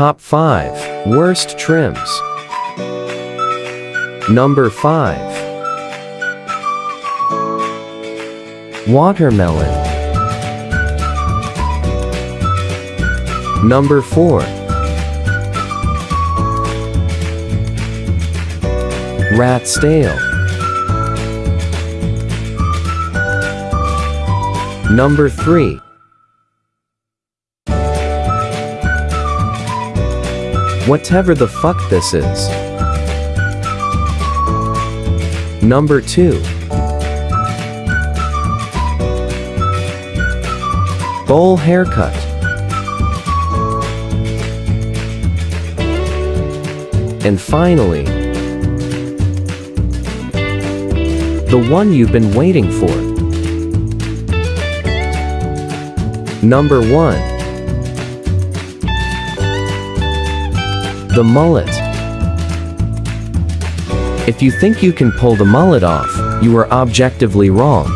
Top 5 Worst Trims. Number 5 Watermelon. Number 4 Rat's Tail. Number 3 Whatever the fuck this is. Number 2 Bowl haircut. And finally The one you've been waiting for. Number 1 The mullet. If you think you can pull the mullet off, you are objectively wrong.